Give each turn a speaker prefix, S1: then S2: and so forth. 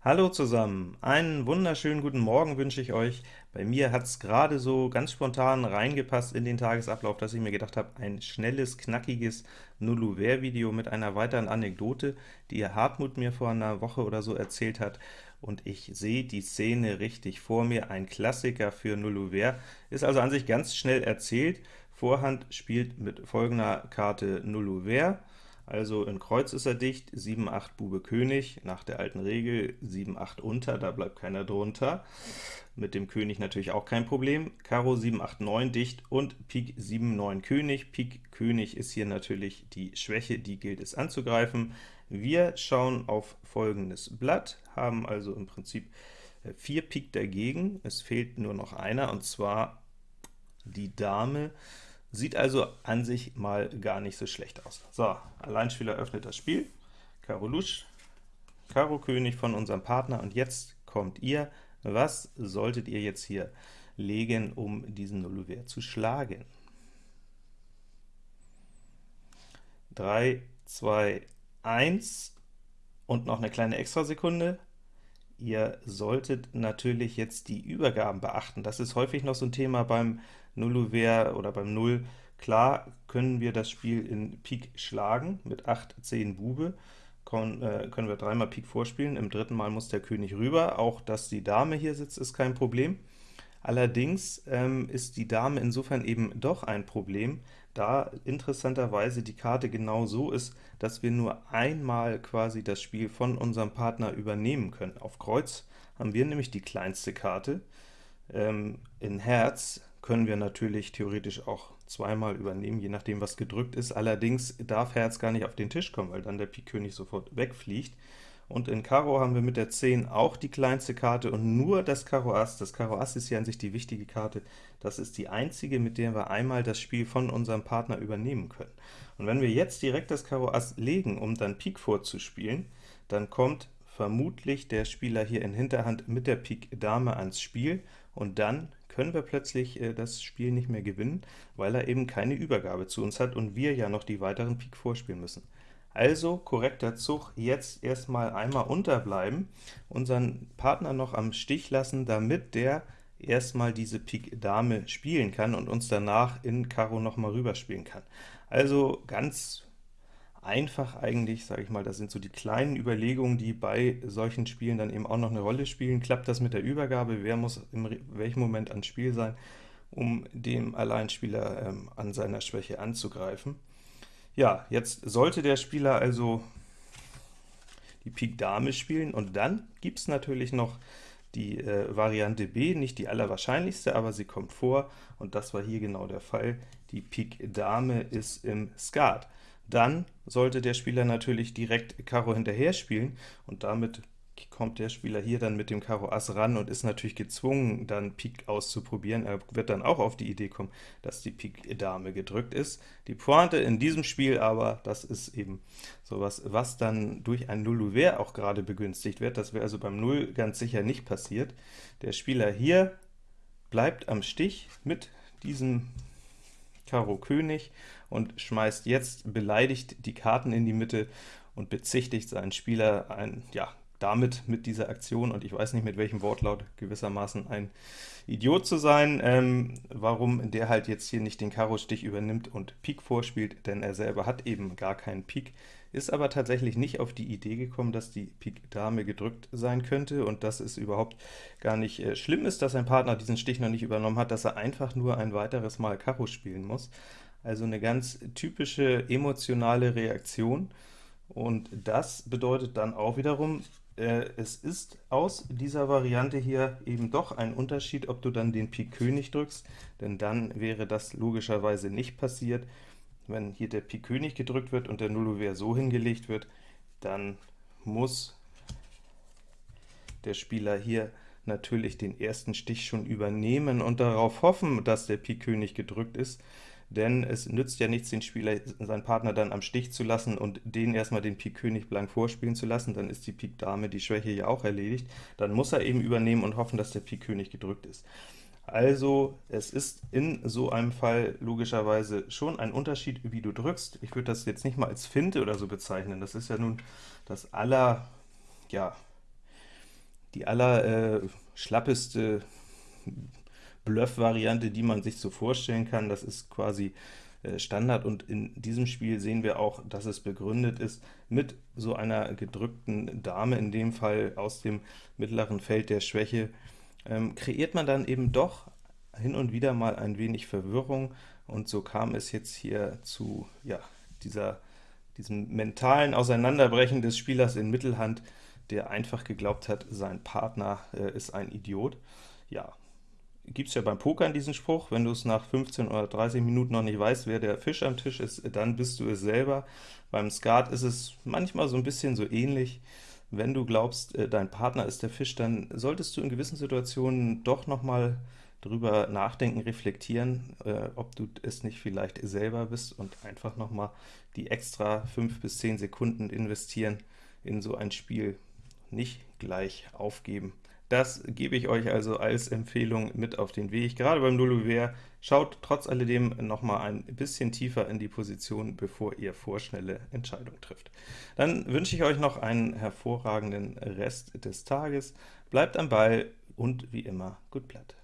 S1: Hallo zusammen, einen wunderschönen guten Morgen wünsche ich euch. Bei mir hat es gerade so ganz spontan reingepasst in den Tagesablauf, dass ich mir gedacht habe, ein schnelles, knackiges Nulluver-Video mit einer weiteren Anekdote, die Hartmut mir vor einer Woche oder so erzählt hat, und ich sehe die Szene richtig vor mir, ein Klassiker für Nulluver, ist also an sich ganz schnell erzählt. Vorhand spielt mit folgender Karte Nulluver, also in Kreuz ist er dicht, 7, 8 Bube König, nach der alten Regel 7, 8 unter, da bleibt keiner drunter. Mit dem König natürlich auch kein Problem. Karo 7, 8, 9 dicht und Pik 7, 9 König. Pik König ist hier natürlich die Schwäche, die gilt es anzugreifen. Wir schauen auf folgendes Blatt, haben also im Prinzip 4 Pik dagegen, es fehlt nur noch einer, und zwar die Dame, Sieht also an sich mal gar nicht so schlecht aus. So, Alleinspieler öffnet das Spiel, Karo Lusch, Karo König von unserem Partner, und jetzt kommt ihr. Was solltet ihr jetzt hier legen, um diesen Nulluver zu schlagen? 3, 2, 1 und noch eine kleine Extrasekunde. Ihr solltet natürlich jetzt die Übergaben beachten. Das ist häufig noch so ein Thema beim Nulluver oder beim Null. Klar können wir das Spiel in Pik schlagen, mit 8, 10 Bube, Kon, äh, können wir dreimal Pik vorspielen, im dritten Mal muss der König rüber, auch dass die Dame hier sitzt, ist kein Problem. Allerdings ähm, ist die Dame insofern eben doch ein Problem, da interessanterweise die Karte genau so ist, dass wir nur einmal quasi das Spiel von unserem Partner übernehmen können. Auf Kreuz haben wir nämlich die kleinste Karte, ähm, in Herz können wir natürlich theoretisch auch zweimal übernehmen, je nachdem was gedrückt ist. Allerdings darf Herz gar nicht auf den Tisch kommen, weil dann der Pik König sofort wegfliegt. Und in Karo haben wir mit der 10 auch die kleinste Karte und nur das Karo Ass. Das Karo Ass ist hier an sich die wichtige Karte. Das ist die einzige, mit der wir einmal das Spiel von unserem Partner übernehmen können. Und wenn wir jetzt direkt das Karo Ass legen, um dann Pik vorzuspielen, dann kommt vermutlich der Spieler hier in Hinterhand mit der Pik Dame ans Spiel, und dann können wir plötzlich äh, das Spiel nicht mehr gewinnen, weil er eben keine Übergabe zu uns hat und wir ja noch die weiteren Pik vorspielen müssen. Also korrekter Zug, jetzt erstmal einmal unterbleiben, unseren Partner noch am Stich lassen, damit der erstmal diese Pik Dame spielen kann und uns danach in Karo noch mal rüberspielen kann. Also ganz einfach eigentlich, sage ich mal, das sind so die kleinen Überlegungen, die bei solchen Spielen dann eben auch noch eine Rolle spielen. Klappt das mit der Übergabe? Wer muss in welchem Moment ans Spiel sein, um dem Alleinspieler ähm, an seiner Schwäche anzugreifen? Ja, jetzt sollte der Spieler also die Pik Dame spielen, und dann gibt es natürlich noch die äh, Variante B, nicht die allerwahrscheinlichste, aber sie kommt vor, und das war hier genau der Fall. Die Pik Dame ist im Skat dann sollte der Spieler natürlich direkt Karo hinterher spielen, und damit kommt der Spieler hier dann mit dem Karo Ass ran und ist natürlich gezwungen, dann Pik auszuprobieren. Er wird dann auch auf die Idee kommen, dass die Pik Dame gedrückt ist. Die Pointe in diesem Spiel aber, das ist eben sowas, was dann durch ein Nullouvert auch gerade begünstigt wird. Das wäre also beim Null ganz sicher nicht passiert. Der Spieler hier bleibt am Stich mit diesem Karo König und schmeißt jetzt beleidigt die Karten in die Mitte und bezichtigt seinen Spieler ein, ja, damit mit dieser Aktion, und ich weiß nicht mit welchem Wortlaut, gewissermaßen ein Idiot zu sein, ähm, warum der halt jetzt hier nicht den Karo-Stich übernimmt und Pik vorspielt, denn er selber hat eben gar keinen Pik, ist aber tatsächlich nicht auf die Idee gekommen, dass die Pik Dame gedrückt sein könnte und dass es überhaupt gar nicht äh, schlimm ist, dass sein Partner diesen Stich noch nicht übernommen hat, dass er einfach nur ein weiteres Mal Karo spielen muss. Also eine ganz typische emotionale Reaktion, und das bedeutet dann auch wiederum, äh, es ist aus dieser Variante hier eben doch ein Unterschied, ob du dann den Pik König drückst, denn dann wäre das logischerweise nicht passiert. Wenn hier der Pik König gedrückt wird und der Nullouvert so hingelegt wird, dann muss der Spieler hier natürlich den ersten Stich schon übernehmen und darauf hoffen, dass der Pik König gedrückt ist denn es nützt ja nichts, den Spieler, seinen Partner dann am Stich zu lassen und den erstmal den Pik König blank vorspielen zu lassen, dann ist die Pik Dame, die Schwäche ja auch erledigt. Dann muss er eben übernehmen und hoffen, dass der Pik König gedrückt ist. Also es ist in so einem Fall logischerweise schon ein Unterschied, wie du drückst. Ich würde das jetzt nicht mal als Finte oder so bezeichnen, das ist ja nun das aller, ja, die aller äh, schlappeste Bluff-Variante, die man sich so vorstellen kann. Das ist quasi äh, Standard, und in diesem Spiel sehen wir auch, dass es begründet ist mit so einer gedrückten Dame, in dem Fall aus dem mittleren Feld der Schwäche, ähm, kreiert man dann eben doch hin und wieder mal ein wenig Verwirrung, und so kam es jetzt hier zu ja, dieser, diesem mentalen Auseinanderbrechen des Spielers in Mittelhand, der einfach geglaubt hat, sein Partner äh, ist ein Idiot. Ja, gibt es ja beim Pokern diesen Spruch, wenn du es nach 15 oder 30 Minuten noch nicht weißt, wer der Fisch am Tisch ist, dann bist du es selber. Beim Skat ist es manchmal so ein bisschen so ähnlich. Wenn du glaubst, äh, dein Partner ist der Fisch, dann solltest du in gewissen Situationen doch noch mal drüber nachdenken, reflektieren, äh, ob du es nicht vielleicht selber bist und einfach noch mal die extra 5 bis 10 Sekunden investieren in so ein Spiel. Nicht gleich aufgeben. Das gebe ich euch also als Empfehlung mit auf den Weg. Gerade beim Nulluver schaut trotz alledem noch mal ein bisschen tiefer in die Position, bevor ihr vorschnelle Entscheidungen trifft. Dann wünsche ich euch noch einen hervorragenden Rest des Tages. Bleibt am Ball und wie immer, gut Blatt.